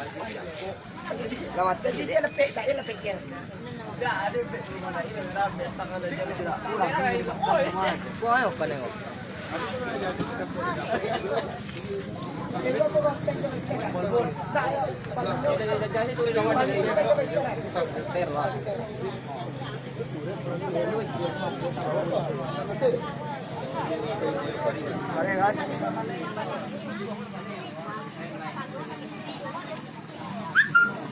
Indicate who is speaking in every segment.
Speaker 1: Selamat.
Speaker 2: Jadi dia lepek, tak dia. Lepek
Speaker 1: ayo pa nengok. Kare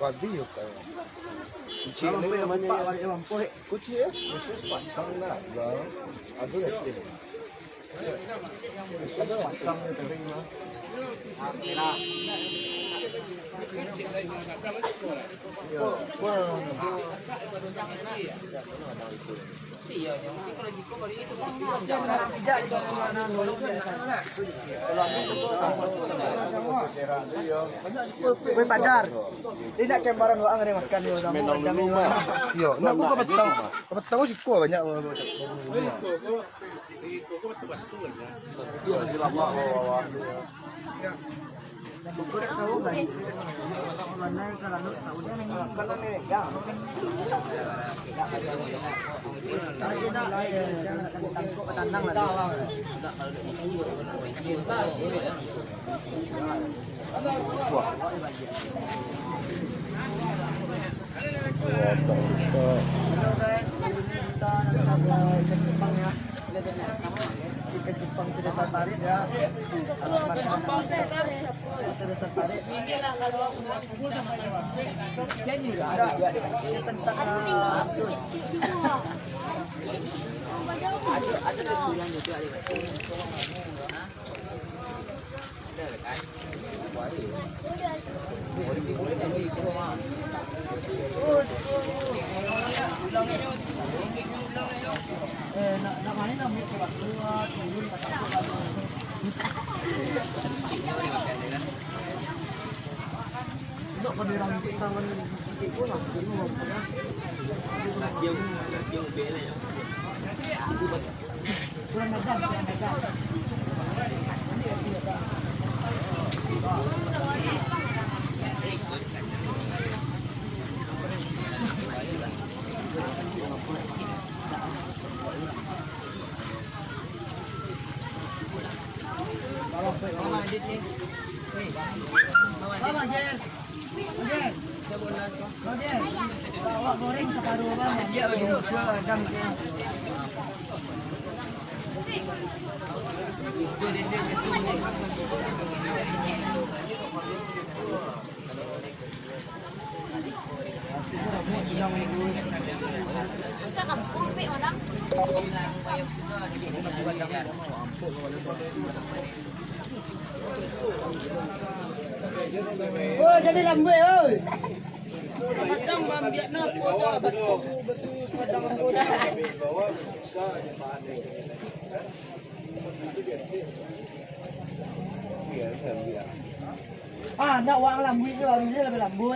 Speaker 1: Cuadrillo, cabrón. Cuchillo, vamos a
Speaker 3: Cuchillo, eso es pasanga.
Speaker 1: Adúrate.
Speaker 3: Eso
Speaker 1: es
Speaker 3: pasanga
Speaker 1: de terreno. thế nào?
Speaker 3: Bueno, bueno. Yesus pasang na terima. Yo, wah.
Speaker 4: Iya, yang psikologiko kali itu.
Speaker 1: Sarang pijak itu mana nolong biasa. Kowe pacar. Tidak kembaran wa ngare makan yo sama
Speaker 3: Menang
Speaker 1: jamin
Speaker 3: dulu mah. Yo, nak aku kapatang. Kapatang ko si ko banyak. Yo, di lama ko.
Speaker 1: Bukur tahu Halo guys, kita ada ikan Jepang ya. Lihat ini, Jepang sudah safari ya. Harus makan sudah safari.
Speaker 4: Saya juga
Speaker 1: Ada, ini tentang sun.
Speaker 4: ada ada tujuan juga ada. Ada kan? Boleh boleh jadi
Speaker 1: Kurang medan, kurang medan. Jen. Goreng separuh bang. Dia dulu jam.
Speaker 5: Sa kampung, pe, orang.
Speaker 1: Oh, jadi lambe oi.
Speaker 2: Matang mambiak na po ta batu batu padang po ta.
Speaker 1: Ah, nak wang lambe tu hari ni lebih lambe.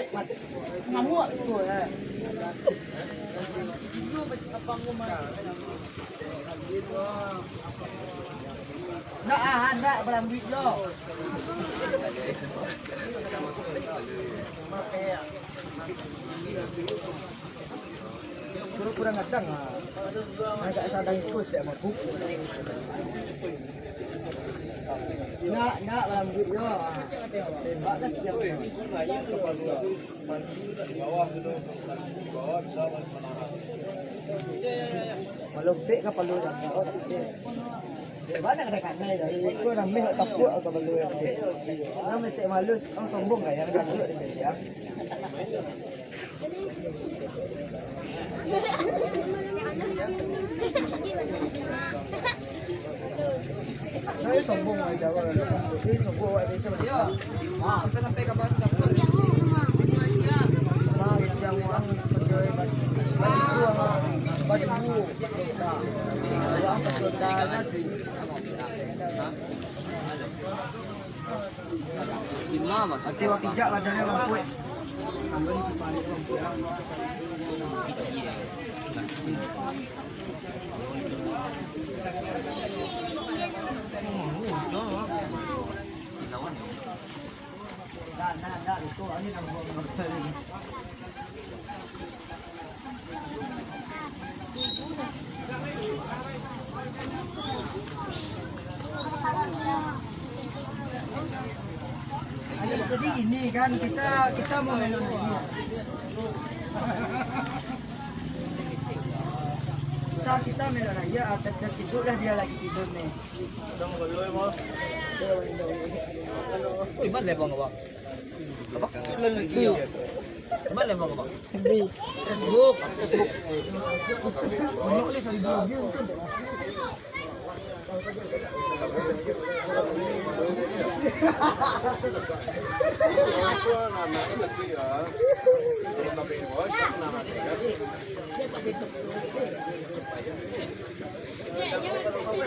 Speaker 1: Ngamuk tu eh. Nak ah, nak belambi jo. Kurang kurang ngadang ah. Agak sadang ikut tak mampu. Nak nak belambi jo. Tembak dah siap. Malupit ka palu dah. Oh, dia. Dia mana kena kanai dah. Ke palu yang dia. Nak metek malus, ang sombong kan yang kan dulu dia. Saya sombong aja kalau sombong aja sama dia.
Speaker 4: Ah,
Speaker 1: Nanti waktu pijak badannya lampu buang motor ini. Ada jadi ini kan kita kita mau melon ini. Kita kita melon aja, atau tercibuk dah dia lagi tidur nih.
Speaker 4: Uy, man lebang ka ba? Kabak?
Speaker 1: Lagi.
Speaker 4: Lebang?
Speaker 1: Facebook. Facebook.
Speaker 3: Ako ang anak na siya. Nakatigas.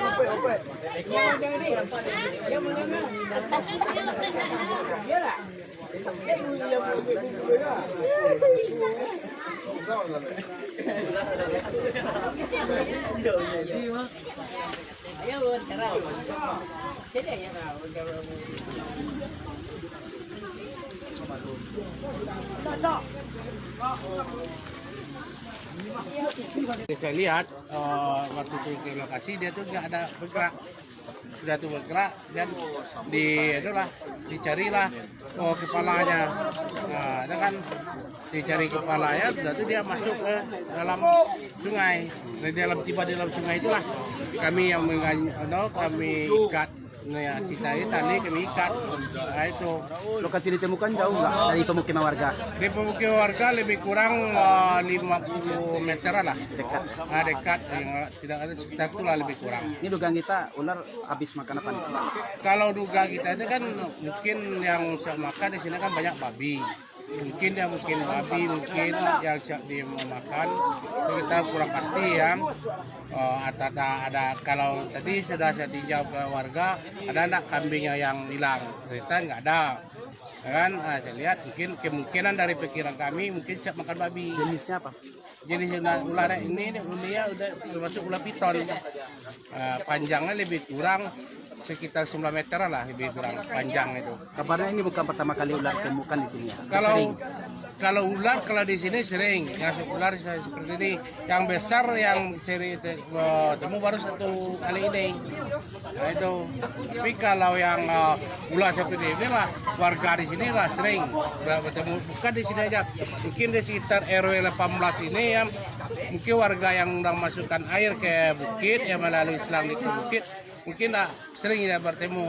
Speaker 1: Ope, ope.
Speaker 6: Saya lihat eh, waktu itu ke lokasi dia tuh nggak ada bergerak sudah tuh bergerak dan di itulah dicarilah oh, kepalanya. Nah, itu kan dicari kepalanya sudah tuh dia masuk ke dalam sungai. Di dalam tiba di dalam sungai itulah kami yang mengan- no, kami ikat nah, ya, kita kami ikat nah, itu
Speaker 7: Lokasi ditemukan jauh nggak dari pemukiman warga?
Speaker 6: di pemukiman warga lebih kurang eh, 50 meteran lah
Speaker 7: Dekat.
Speaker 6: Ah, dekat yang tidak ada sekitar itulah lebih kurang.
Speaker 7: Ini dugaan kita ular habis makan apa nih?
Speaker 6: Kalau duga kita itu kan mungkin yang makan di sini kan banyak babi. Mungkin ya mungkin babi, mungkin yang siap dia mau makan. Itu kita kurang pasti ya. Oh, ada, ada, ada kalau tadi sudah saya tinjau ke warga, ada anak kambingnya yang hilang. Ternyata nggak ada. Ya kan, ah, saya lihat mungkin kemungkinan dari pikiran kami mungkin siap makan babi.
Speaker 7: Jenisnya apa?
Speaker 6: jenis ular, ini ini ulia udah termasuk ular piton Eh, panjangnya lebih kurang sekitar 9 meteran lah lebih kurang panjang itu.
Speaker 7: Kabarnya ini bukan pertama kali ular temukan di sini ya?
Speaker 6: kalau
Speaker 7: Sering.
Speaker 6: kalau ular kalau di sini sering yang ular se- seperti ini. Yang besar yang seri eh, temu baru satu kali ini. Nah itu. Tapi kalau yang eh, ular seperti ini lah warga di sini lah sering. Ber- bertemu bukan di sini aja. Mungkin di sekitar RW 18 ini ya mungkin warga yang udah masukkan air ke bukit yang melalui selang di ke bukit mungkin lah sering ya bertemu.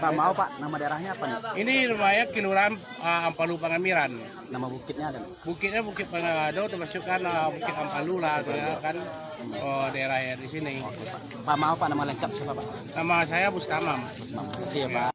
Speaker 7: Pak mau Pak, nama daerahnya apa nih?
Speaker 6: ini rumahnya Kelurahan uh, Ampalu Pangamiran.
Speaker 7: Nama bukitnya ada.
Speaker 6: bukitnya bukit Pangado termasuk kan uh, bukit Ampalu lah gitu ya, kan. Oh, daerah ya di sini.
Speaker 7: Pak. Mau Pak? Nama lengkap siapa Pak?
Speaker 6: nama saya Bustamam
Speaker 7: Terima kasih ya Pak.